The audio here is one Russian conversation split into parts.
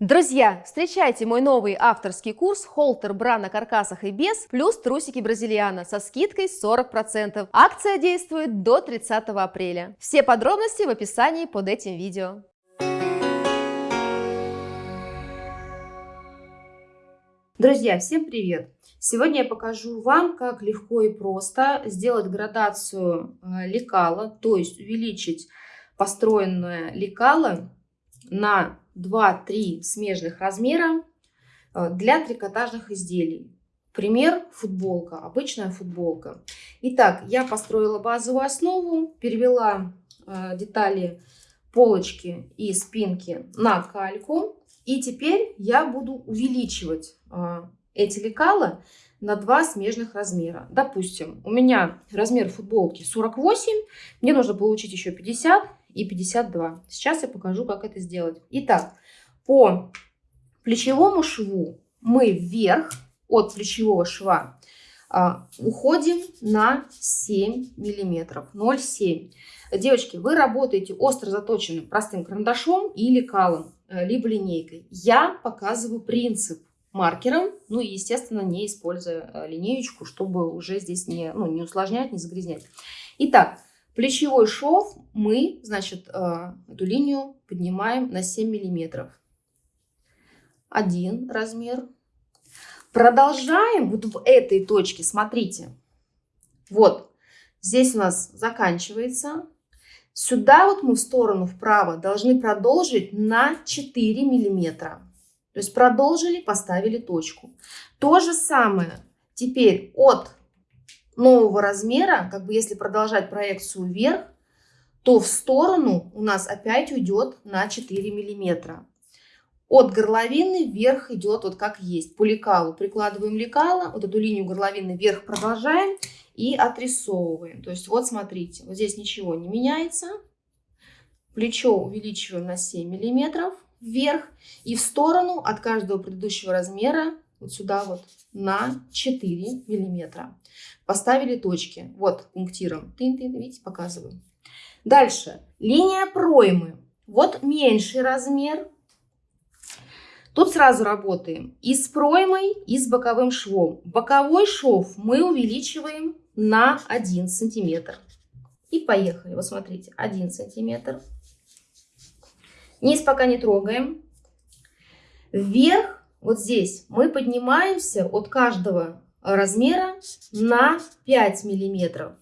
Друзья, встречайте мой новый авторский курс «Холтер бра на каркасах и без» плюс трусики бразильяна со скидкой 40%. Акция действует до 30 апреля. Все подробности в описании под этим видео. Друзья, всем привет! Сегодня я покажу вам, как легко и просто сделать градацию э, лекала, то есть увеличить построенное лекало на 2-3 смежных размера э, для трикотажных изделий. Пример – футболка, обычная футболка. Итак, я построила базовую основу, перевела э, детали полочки и спинки на кальку. И теперь я буду увеличивать э, эти лекала на два смежных размера. Допустим, у меня размер футболки 48, мне нужно получить еще 50 и 52. Сейчас я покажу, как это сделать. Итак, по плечевому шву мы вверх от плечевого шва а, уходим на 7 миллиметров, 0,7. Девочки, вы работаете остро заточенным простым карандашом или калом, э, либо линейкой. Я показываю принцип маркером, ну и, естественно, не используя э, линеечку, чтобы уже здесь не, ну, не усложнять, не загрязнять. Итак, Плечевой шов мы, значит, э, эту линию поднимаем на 7 миллиметров. Один размер. Продолжаем вот в этой точке, смотрите. Вот, здесь у нас заканчивается. Сюда вот мы в сторону вправо должны продолжить на 4 миллиметра. То есть продолжили, поставили точку. То же самое теперь от нового размера, как бы если продолжать проекцию вверх, то в сторону у нас опять уйдет на 4 миллиметра. От горловины вверх идет вот как есть. По лекалу прикладываем лекало, вот эту линию горловины вверх продолжаем и отрисовываем. То есть вот смотрите, вот здесь ничего не меняется. Плечо увеличиваем на 7 миллиметров вверх и в сторону от каждого предыдущего размера вот сюда вот на 4 миллиметра. Поставили точки. Вот пунктиром. Тын -тын, видите, показываю. Дальше. Линия проймы. Вот меньший размер. Тут сразу работаем и с проймой, и с боковым швом. Боковой шов мы увеличиваем на 1 сантиметр. И поехали. Вот смотрите, 1 сантиметр. Низ пока не трогаем. Вверх вот здесь мы поднимаемся от каждого размера на 5 миллиметров.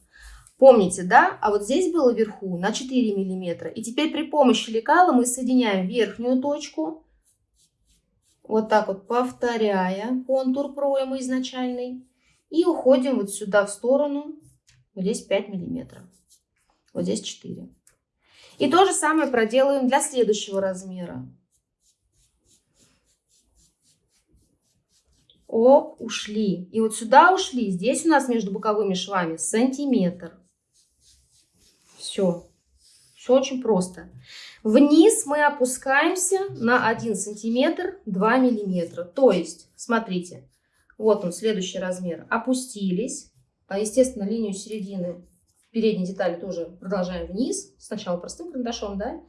Помните, да? А вот здесь было вверху на 4 миллиметра. И теперь при помощи лекала мы соединяем верхнюю точку, вот так вот повторяя контур проймы изначальный. И уходим вот сюда в сторону, вот здесь 5 миллиметров, вот здесь 4. И то же самое проделаем для следующего размера. Оп, ушли. И вот сюда ушли. Здесь у нас между боковыми швами сантиметр. Все. Все очень просто. Вниз мы опускаемся на 1 сантиметр 2 миллиметра. То есть, смотрите, вот он, следующий размер. Опустились. А, естественно, линию середины передней детали тоже продолжаем вниз. Сначала простым карандашом, да?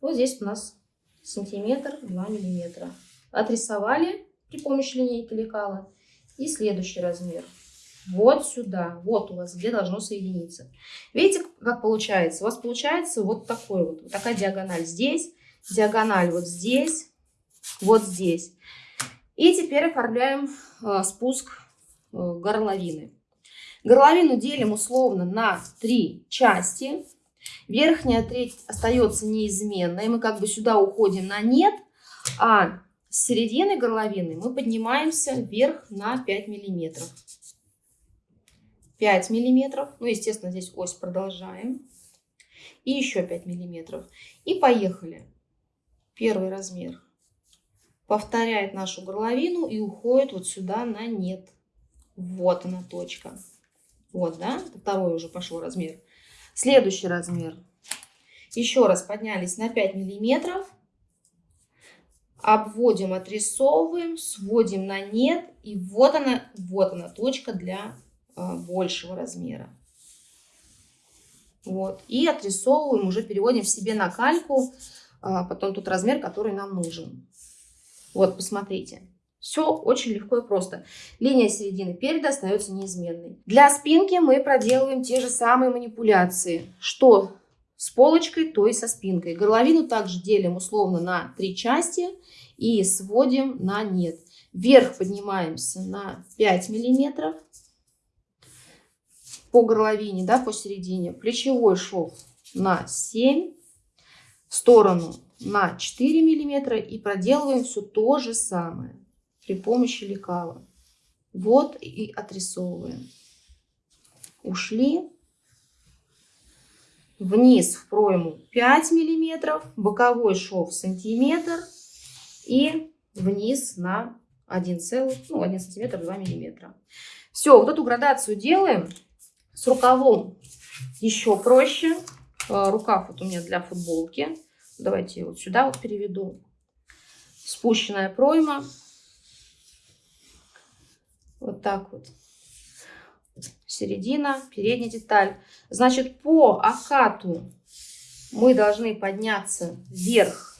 Вот здесь у нас сантиметр 2 миллиметра. Отрисовали при помощи линейки лекала. И следующий размер. Вот сюда. Вот у вас где должно соединиться. Видите, как получается? У вас получается вот такой вот. Вот такая диагональ здесь. Диагональ вот здесь. Вот здесь. И теперь оформляем э, спуск э, горловины. Горловину делим условно на три части. Верхняя треть остается неизменной. Мы как бы сюда уходим на нет. А с середины горловины мы поднимаемся вверх на 5 миллиметров. 5 миллиметров. Ну, естественно, здесь ось продолжаем. И еще 5 миллиметров. И поехали. Первый размер. Повторяет нашу горловину и уходит вот сюда на нет. Вот она точка. Вот, да? Второй уже пошел размер. Следующий размер. Еще раз поднялись на 5 миллиметров обводим, отрисовываем, сводим на нет. И вот она, вот она точка для э, большего размера. Вот. И отрисовываем, уже переводим в себе на кальку, а потом тот размер, который нам нужен. Вот, посмотрите. Все очень легко и просто. Линия середины переда остается неизменной. Для спинки мы проделываем те же самые манипуляции. Что с полочкой, то и со спинкой. Горловину также делим условно на три части и сводим на нет. Вверх поднимаемся на 5 миллиметров по горловине, да, посередине. Плечевой шов на 7, в сторону на 4 миллиметра и проделываем все то же самое при помощи лекала. Вот и отрисовываем. Ушли. Вниз в пройму 5 миллиметров, боковой шов сантиметр и вниз на 1, ну, 1 сантиметр 2 миллиметра. Все, вот эту градацию делаем. С рукавом еще проще. Э, рукав вот у меня для футболки. Давайте вот сюда вот переведу. Спущенная пройма. Вот так вот. Середина, передняя деталь. Значит, по окату мы должны подняться вверх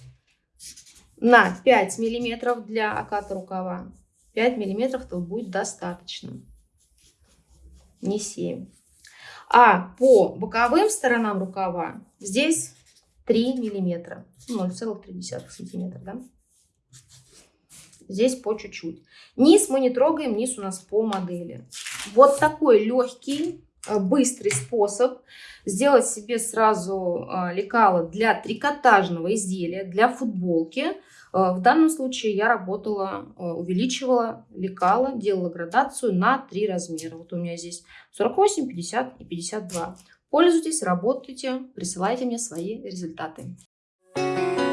на 5 миллиметров для оката рукава. 5 миллиметров то будет достаточно. Не 7. А по боковым сторонам рукава здесь 3 миллиметра. 0,3 сантиметра, да? Здесь по чуть-чуть. Низ мы не трогаем, низ у нас по модели. Вот такой легкий, э, быстрый способ сделать себе сразу э, лекало для трикотажного изделия, для футболки. Э, в данном случае я работала, увеличивала лекало, делала градацию на три размера. Вот у меня здесь 48, 50 и 52. Пользуйтесь, работайте, присылайте мне свои результаты. Thank you.